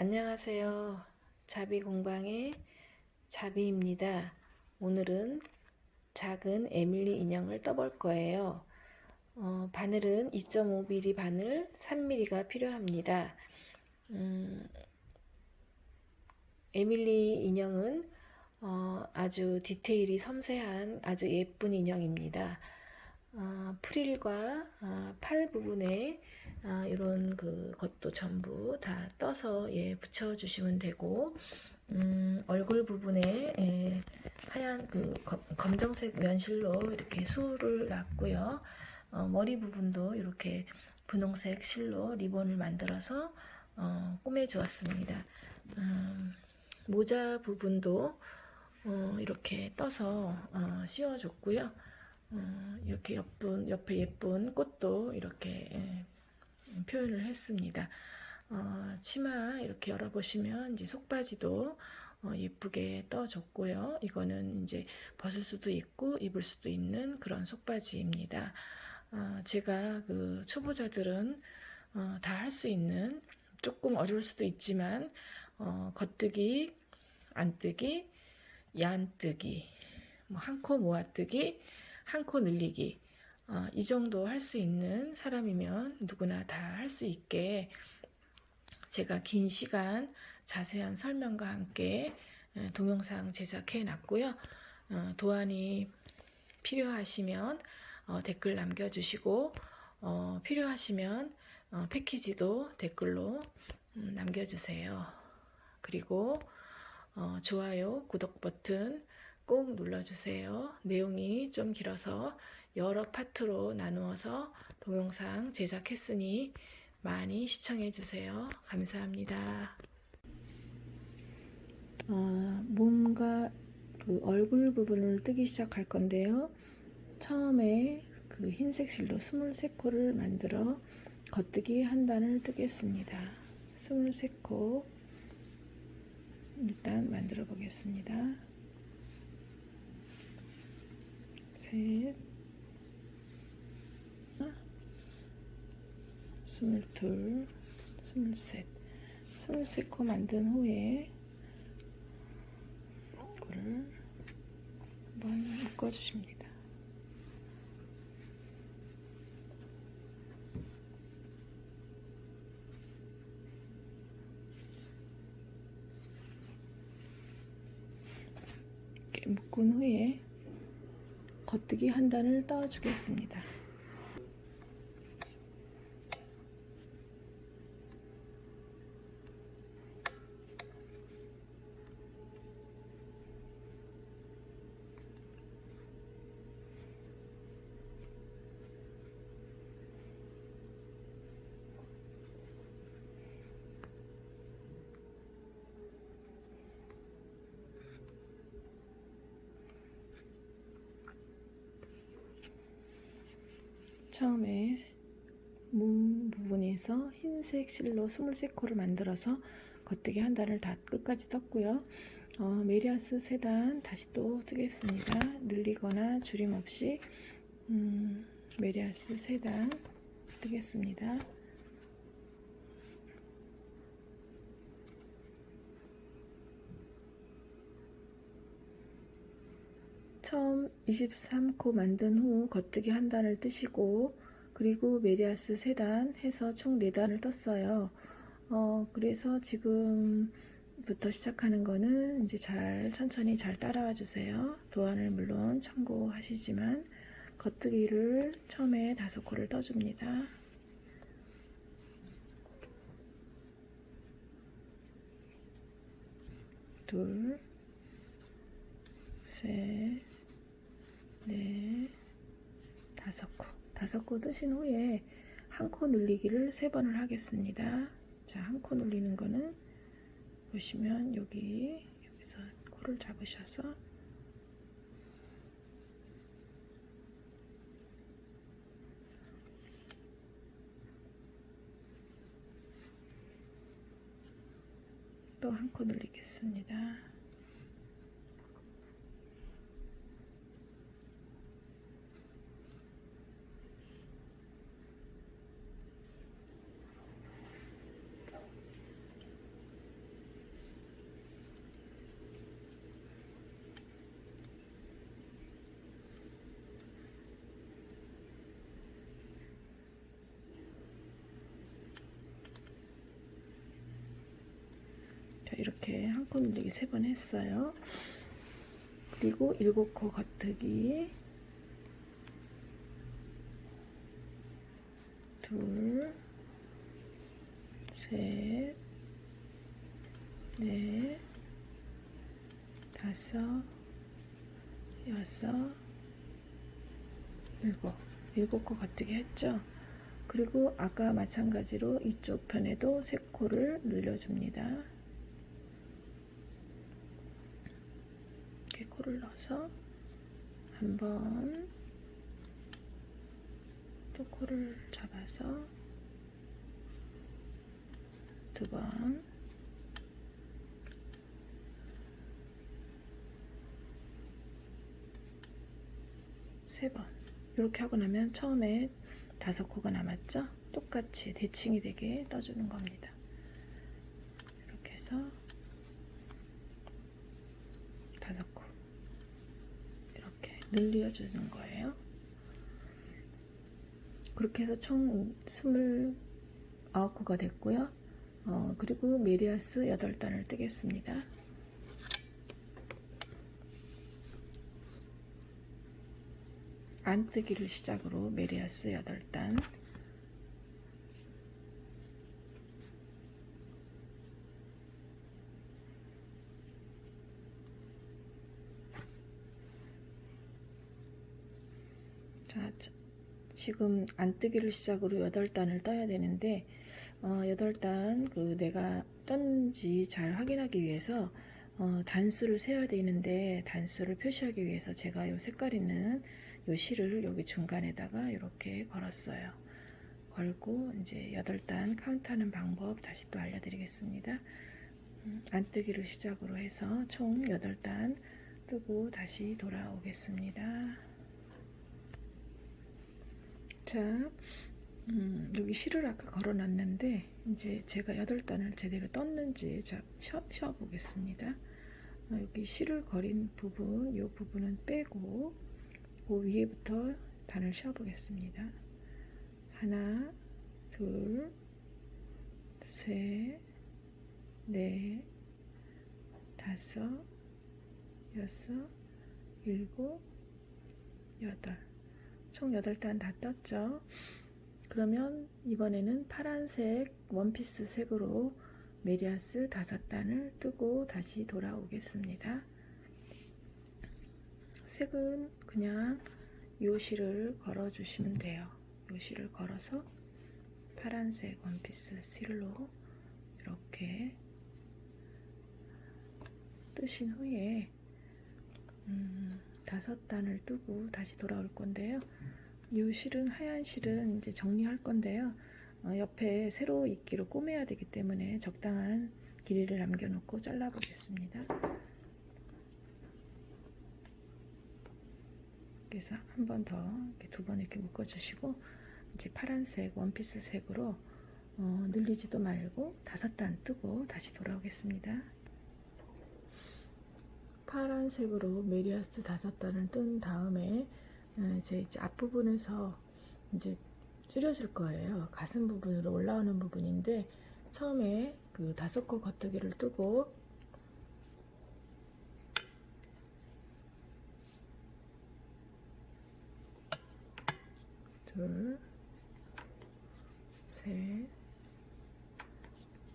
안녕하세요. 자비 공방의 자비입니다. 오늘은 작은 에밀리 인형을 떠볼 거예요. 어, 바늘은 2.5mm 바늘 3mm가 필요합니다. 음, 에밀리 인형은 어, 아주 디테일이 섬세한 아주 예쁜 인형입니다. 어, 프릴과 어, 팔 부분에 어, 이런 그 것도 전부 다 떠서 예, 붙여주시면 되고 음, 얼굴 부분에 예, 하얀 그 검, 검정색 면실로 이렇게 수를 놨고요. 어, 머리 부분도 이렇게 분홍색 실로 리본을 만들어서 어, 꾸며 주었습니다. 음, 모자 부분도 어, 이렇게 떠서 어, 씌워줬고요. 어, 이렇게 예쁜, 옆에 예쁜 꽃도 이렇게 예, 표현을 했습니다. 어, 치마 이렇게 열어보시면 이제 속바지도 어, 예쁘게 떠줬고요. 이거는 이제 벗을 수도 있고 입을 수도 있는 그런 속바지입니다. 어, 제가 그 초보자들은 어, 다할 수 있는 조금 어려울 수도 있지만 어, 겉뜨기, 안뜨기, 얀뜨기, 뭐 한 코 모아뜨기, 한 코 늘리기 어, 이 정도 할 수 있는 사람이면 누구나 다 할 수 있게 제가 긴 시간 자세한 설명과 함께 어, 동영상 제작해 놨고요. 어, 도안이 필요하시면 어, 댓글 남겨주시고 어, 필요하시면 어, 패키지도 댓글로 음, 남겨주세요. 그리고 어, 좋아요, 구독 버튼 꼭 눌러주세요. 내용이 좀 길어서 여러 파트로 나누어서 동영상 제작했으니 많이 시청해주세요. 감사합니다. 어, 몸과 그 얼굴 부분을 뜨기 시작할 건데요. 처음에 그 흰색 실로 23코를 만들어 겉뜨기 한 단을 뜨겠습니다. 23코 일단 만들어 보겠습니다. 셋, 스물둘, 스물셋, 스물세 코 만든 후에 이거를 한번 묶어주십니다. 묶은 후에 겉뜨기 한 단을 떠주겠습니다. 처음에 몸 부분에서 흰색 실로 23코를 만들어서 겉뜨기 한 단을 다 끝까지 떴고요. 어, 메리아스 3단 다시 또 뜨겠습니다. 늘리거나 줄임 없이 음, 메리아스 3단 뜨겠습니다. 처음 23코 만든 후 겉뜨기 한 단을 뜨시고 그리고 메리아스 3단 해서 총 4단을 떴어요. 어, 그래서 지금부터 시작하는 거는 이제 잘 천천히 잘 따라와 주세요. 도안을 물론 참고하시지만 겉뜨기를 처음에 다섯 코를 떠줍니다. 둘, 셋, 네, 다섯 코. 다섯 코 뜨신 후에 한 코 늘리기를 세 번을 하겠습니다. 자, 한 코 늘리는 거는 보시면 여기, 여기서 코를 잡으셔서 또 한 코 늘리겠습니다. 자, 이렇게 한 코 늘리기 세 번 했어요. 그리고 일곱 코 겉뜨기 둘, 셋, 넷, 다섯, 여섯, 일곱, 일곱 코 겉뜨기 했죠. 그리고 아까 마찬가지로 이쪽 편에도 세 코를 늘려줍니다. 넣어서 한번 또 코를 잡아서 두 번, 세 번. 이렇게 하고 나면 처음에 다섯 코가 남았죠? 똑같이 대칭이 되게 떠주는 겁니다. 이렇게 해서 다섯 코 늘려주는 거예요. 그렇게 해서 총 29코가 됐고요. 어, 그리고 메리아스 8단을 뜨겠습니다. 안뜨기를 시작으로 메리아스 8단 자, 지금 안 뜨기를 시작으로 8단을 떠야 되는데 어, 8단 그 내가 떴는지 잘 확인하기 위해서 어, 단수를 세야 되는데 단수를 표시하기 위해서 제가 요 색깔 있는 요 실을 여기 중간에다가 이렇게 걸었어요. 걸고 이제 8단 카운트하는 방법 다시 또 알려드리겠습니다. 음, 안뜨기를 시작으로 해서 총 8단 뜨고 다시 돌아오겠습니다. 자, 음, 여기 실을 아까 걸어놨는데 이제 제가 8단을 제대로 떴는지 자, 쉬어, 쉬어 보겠습니다. 어, 여기 실을 거린 부분, 이 부분은 빼고 그 위에부터 단을 쉬어 보겠습니다. 하나, 둘, 셋, 넷, 다섯, 여섯, 일곱, 여덟. 총 8단 다 떴죠. 그러면 이번에는 파란색 원피스 색으로 메리아스 5단을 뜨고 다시 돌아오겠습니다. 색은 그냥 요실을 걸어 주시면 돼요. 요실을 걸어서 파란색 원피스 실로 이렇게 뜨신 후에 음, 다섯 단을 뜨고 다시 돌아올 건데요. 이 실은 하얀 실은 이제 정리할 건데요. 어, 옆에 세로 이끼로 꼬매야 되기 때문에 적당한 길이를 남겨놓고 잘라 보겠습니다. 그래서 한 번 더 두 번 이렇게 묶어주시고 이제 파란색 원피스 색으로 어, 늘리지도 말고 다섯 단 뜨고 다시 돌아오겠습니다. 파란색으로 메리아스 다섯 단을 뜬 다음에 어, 이제, 앞부분에서 이제 줄여줄 거예요. 가슴 부분으로 올라오는 부분인데 처음에 그 다섯 코 겉뜨기를 뜨고 둘, 셋,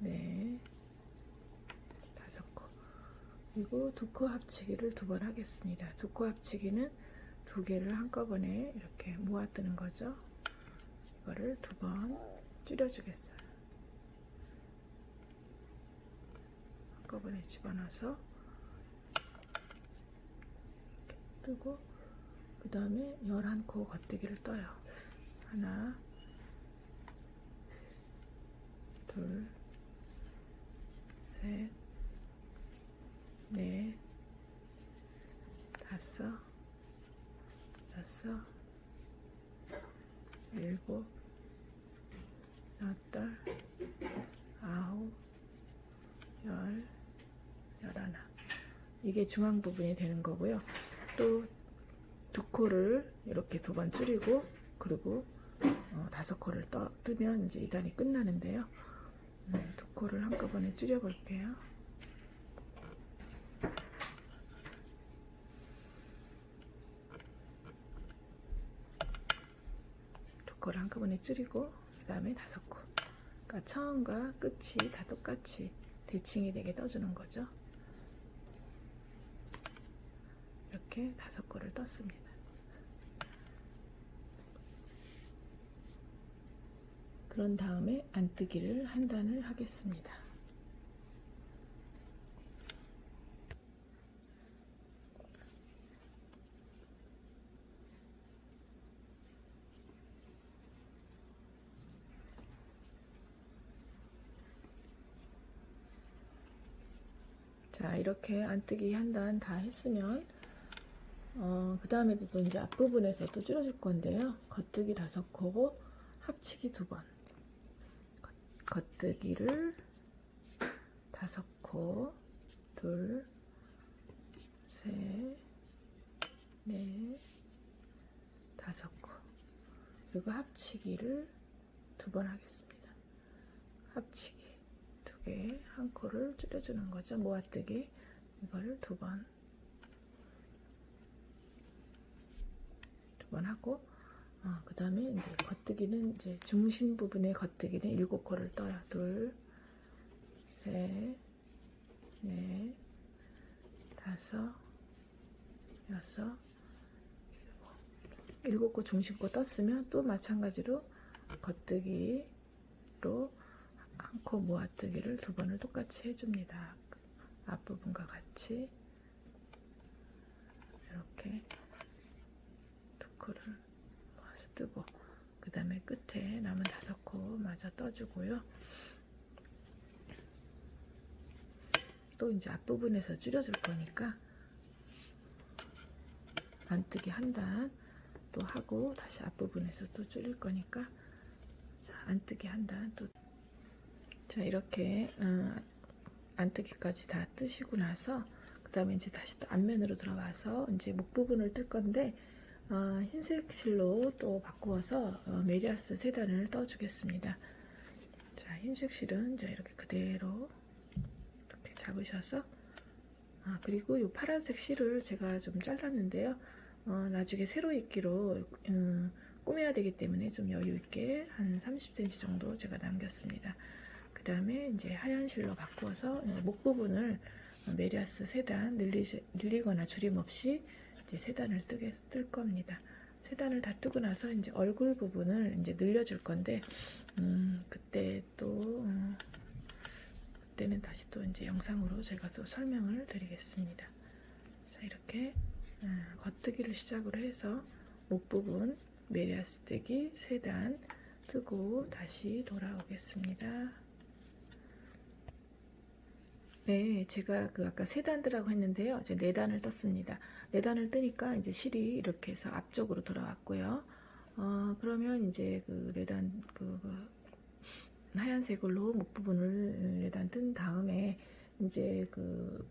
넷. 그리고 두코 합치기를 두 번 하겠습니다. 두코 합치기는 두 개를 한꺼번에 이렇게 모아 뜨는 거죠. 이거를 두 번 줄여주겠어요. 한꺼번에 집어넣어서 뜨고 그 다음에 11코 겉뜨기를 떠요. 하나 둘 셋, 넷, 다섯, 여섯, 일곱, 여덟, 아홉, 열, 열하나. 이게 중앙 부분이 되는 거고요. 또 두 코를 이렇게 두 번 줄이고 그리고 어, 다섯 코를 떠, 뜨면 이제 이 단이 끝나는데요. 음, 두 코를 한꺼번에 줄여 볼게요. 두꺼를 한꺼번에 줄이고 그 다음에 다섯 코. 그러니까 처음과 끝이 다 똑같이 대칭이 되게 떠주는 거죠. 이렇게 다섯 코를 떴습니다. 그런 다음에 안뜨기를 한 단을 하겠습니다. 자 이렇게 안뜨기 한 단 다 했으면 어, 그 다음에도 또 이제 앞부분에서 또 줄여줄 건데요. 겉뜨기 다섯 코고 합치기 두 번. 겉뜨기를 다섯 코 둘, 셋, 넷, 다섯 코. 그리고 합치기를 두 번 하겠습니다. 합치기 두개한 코를 줄여주는 거죠. 모아뜨기. 이거를 두 번. 두 번 하고 어, 그 다음에 이제 겉뜨기는 이제 중심 부분의 겉뜨기는 일곱 코를 떠요. 둘, 셋, 넷, 다섯, 여섯, 일곱 코 중심 코 떴으면 또 마찬가지로 겉뜨기로 한코 모아뜨기를 두 번을 똑같이 해줍니다. 앞부분과 같이 이렇게 두 코를 모아서 뜨고 그 다음에 끝에 남은 다섯 코 마저 떠주고요. 또 이제 앞부분에서 줄여줄 거니까 반뜨기 한 단 또 하고 다시 앞부분에서 또 줄일 거니까 자 안뜨기 한 단 또 자 이렇게 어, 안뜨기까지 다 뜨시고 나서 그 다음에 이제 다시 또 앞면으로 들어와서 이제 목 부분을 뜰 건데 어, 흰색 실로 또 바꾸어서 어, 메리아스 세 단을 떠주겠습니다. 자 흰색 실은 이제 이렇게 그대로 이렇게 잡으셔서 아, 그리고 이 파란색 실을 제가 좀 잘랐는데요. 어, 나중에 세로 입기로 음, 꾸며야 되기 때문에 좀 여유 있게 한 30cm 정도 제가 남겼습니다. 그 다음에 이제 하얀 실로 바꾸어서 목 부분을 메리아스 세단 늘리 거나 줄임 없이 이제 세 단을 뜨게 뜰 겁니다. 세 단을 다 뜨고 나서 이제 얼굴 부분을 이제 늘려줄 건데 음, 그때 또 음, 그때는 다시 또 이제 영상으로 제가 또 설명을 드리겠습니다. 자 이렇게 음, 겉뜨기를 시작으로 해서 목 부분 메리아스 뜨기 세단 뜨고 다시 돌아오겠습니다. 네, 제가 그 아까 세 단드라고 했는데요. 이제 네 단을 떴습니다. 네 단을 뜨니까 이제 실이 이렇게 해서 앞쪽으로 돌아왔고요. 어, 그러면 이제 그 네 단, 그, 그 하얀색으로 목 부분을 네단 뜬 다음에 이제 그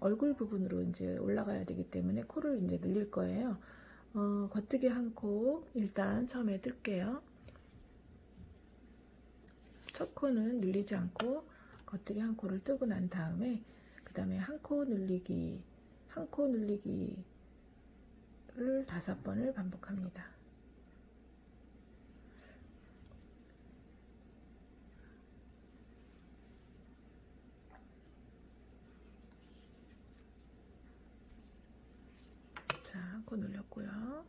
얼굴 부분으로 이제 올라가야 되기 때문에 코를 이제 늘릴 거예요. 어, 겉뜨기 한 코 일단 처음에 뜰게요. 첫 코는 늘리지 않고 겉뜨기 한 코를 뜨고 난 다음에 그 다음에 한 코 늘리기 한 코 늘리기를 다섯 번을 반복합니다. 자, 한 코 늘렸고요.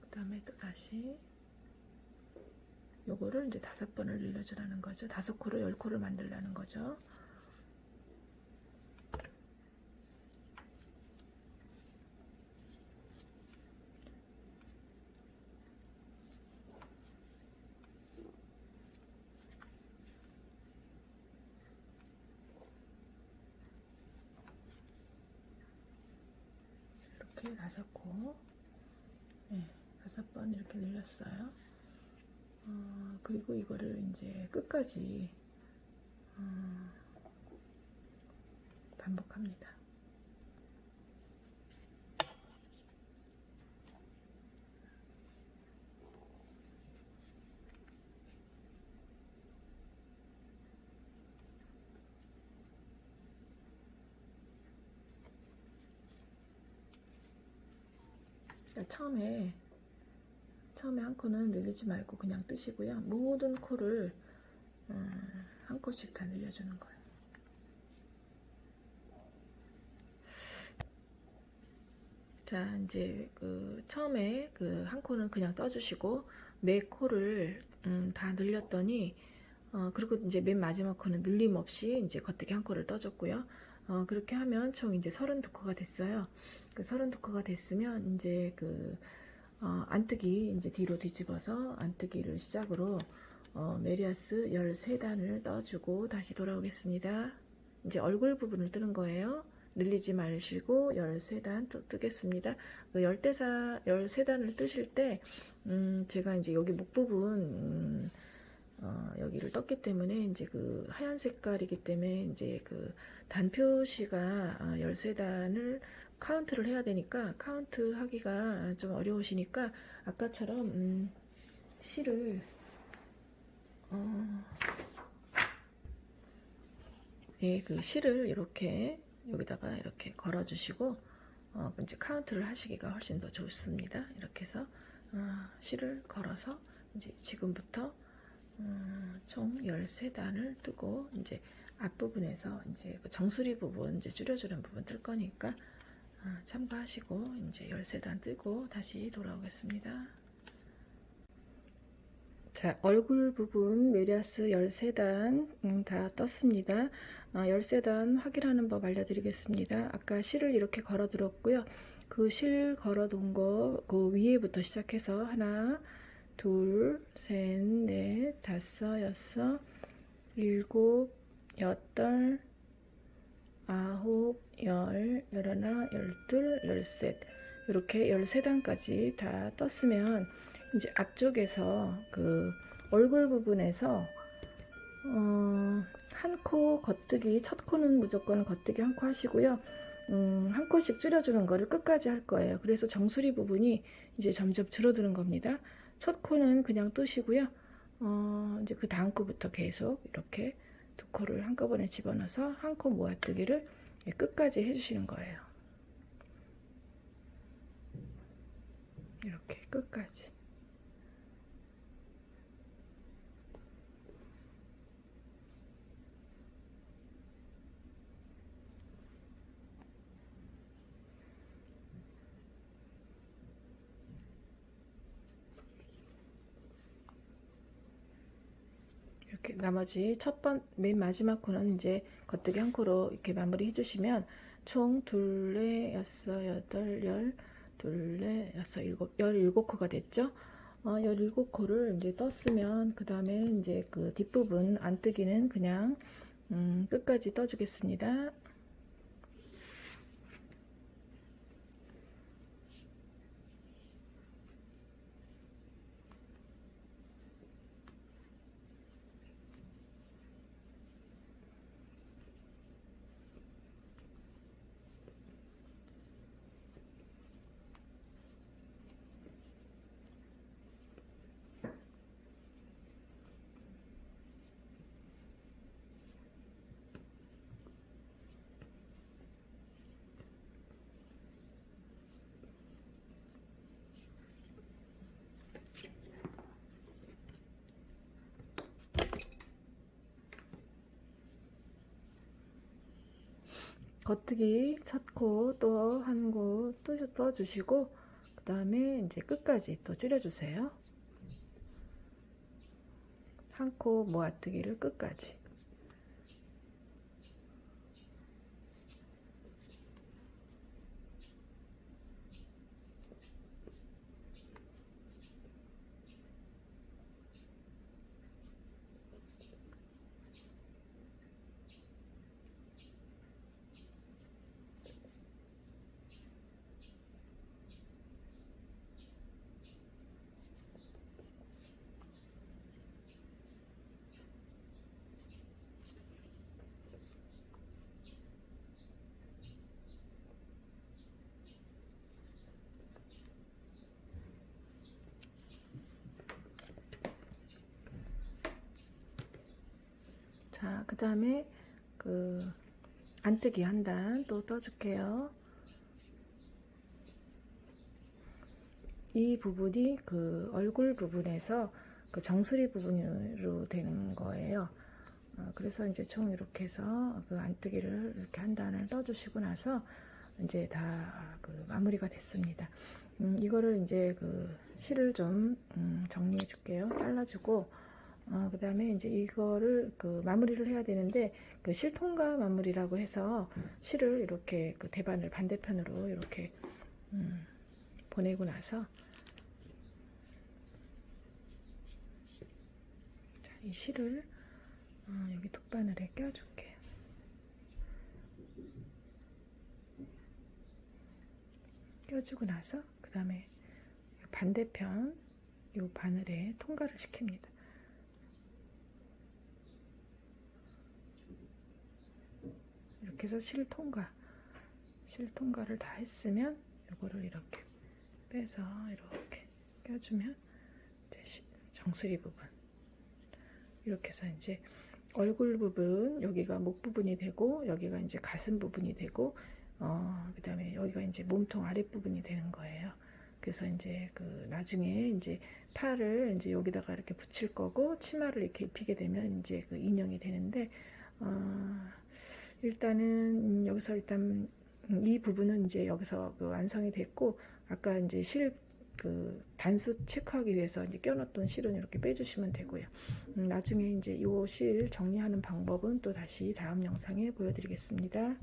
그 다음에 또 다시 요거를 이제 다섯 번을 늘려주라는 거죠. 다섯 코를 열 코를 만들라는 거죠. 이렇게 다섯 코, 네, 다섯 번 이렇게 늘렸어요. 어, 그리고 이거를 이제 끝까지 어, 반복합니다. 처음에 처음에 한 코는 늘리지 말고 그냥 뜨시고요. 모든 코를 음, 한 코씩 다 늘려주는 거예요. 자, 이제 그 처음에 그 한 코는 그냥 떠주시고 매 코를 음, 다 늘렸더니 어, 그리고 이제 맨 마지막 코는 늘림 없이 이제 겉뜨기 한 코를 떠줬고요. 어, 그렇게 하면 총 이제 32코가 됐어요. 그 32코가 됐으면 이제 그 어, 안뜨기 이제 뒤로 뒤집어서 안뜨기를 시작으로 어, 메리아스 13단을 떠주고 다시 돌아오겠습니다. 이제 얼굴 부분을 뜨는 거예요. 늘리지 마시고 13단 또 뜨겠습니다. 그 열대사 13단을 뜨실 때 음, 제가 이제 여기 목 부분 음, 어, 여기를 떴기 때문에 이제 그 하얀 색깔이기 때문에 이제 그 단표시가 아, 13단을 카운트를 해야 되니까 카운트 하기가 좀 어려우시니까 아까처럼 음, 실을 어, 예, 그 실을 이렇게 여기다가 이렇게 걸어 주시고 어, 이제 카운트를 하시기가 훨씬 더 좋습니다. 이렇게 해서 어, 실을 걸어서 이제 지금부터 음, 총 13단을 뜨고 이제 앞부분에서 이제 그 정수리 부분 이제 줄여주는 부분 뜰 거니까 어, 참고하시고 이제 13단 뜨고 다시 돌아오겠습니다. 자, 얼굴 부분 메리아스 13단 음, 다 떴습니다. 아, 13단 확인하는 법 알려드리겠습니다. 아까 실을 이렇게 걸어 들었고요. 그 실 걸어 둔거그 위에부터 시작해서 하나, 둘, 셋, 넷, 다섯, 여섯, 일곱, 여덟, 아홉, 열, 열하나, 열둘, 열셋 이렇게 13단까지 다 떴으면 이제 앞쪽에서 그 얼굴 부분에서 어, 한 코 겉뜨기 첫 코는 무조건 겉뜨기 한 코 하시고요. 음, 한 코씩 줄여주는 거를 끝까지 할 거예요. 그래서 정수리 부분이 이제 점점 줄어드는 겁니다. 첫 코는 그냥 뜨시고요. 어, 이제 그 다음 코부터 계속 이렇게 두 코를 한꺼번에 집어넣어서 한 코 모아뜨기를 끝까지 해주시는 거예요. 이렇게 끝까지. 이렇게 나머지 첫 번 맨 마지막 코는 이제 겉뜨기 한 코로 이렇게 마무리 해주시면 총 둘레 여섯 여덟 열 둘레 여섯 일곱 열 일곱 코가 됐죠. 어, 열 일곱 코를 이제 떴으면 그 다음에 이제 그 뒷부분 안 뜨기는 그냥 음, 끝까지 떠주겠습니다. 첫코또한코 떠주시고 그 다음에 이제 끝까지 또 줄여주세요. 한 코 모아뜨기를 끝까지. 자, 그 다음에 그 안뜨기 한 단 또 떠줄게요. 이 부분이 그 얼굴 부분에서 그 정수리 부분으로 되는 거예요. 어, 그래서 이제 총 이렇게 해서 그 안뜨기를 이렇게 한 단을 떠주시고 나서 이제 다 그 마무리가 됐습니다. 음, 이거를 이제 그 실을 좀 음, 정리해 줄게요. 잘라주고 어, 그 다음에 이제 이거를 그 마무리를 해야 되는데 그 실통과 마무리라고 해서 실을 이렇게 그 대반을 반대편으로 이렇게 음, 보내고 나서 자, 이 실을 어, 여기 톱바늘에 껴줄게요. 껴주고 나서 그 다음에 반대편 요 바늘에 통과를 시킵니다. 이렇게 해서 실 통과 실 통과를 다 했으면 요거를 이렇게 빼서 이렇게 껴주면 정수리 부분 이렇게 해서 이제 얼굴 부분 여기가 목 부분이 되고 여기가 이제 가슴 부분이 되고 어 그 다음에 여기가 이제 몸통 아랫 부분이 되는 거예요. 그래서 이제 그 나중에 이제 팔을 이제 여기다가 이렇게 붙일 거고 치마를 이렇게 입히게 되면 이제 그 인형이 되는데 어 일단은 여기서 일단 이 부분은 이제 여기서 그 완성이 됐고 아까 이제 실 그 단수 체크하기 위해서 이제 껴놓던 실은 이렇게 빼주시면 되고요. 음, 나중에 이제 이 실 정리하는 방법은 또 다시 다음 영상에 보여드리겠습니다.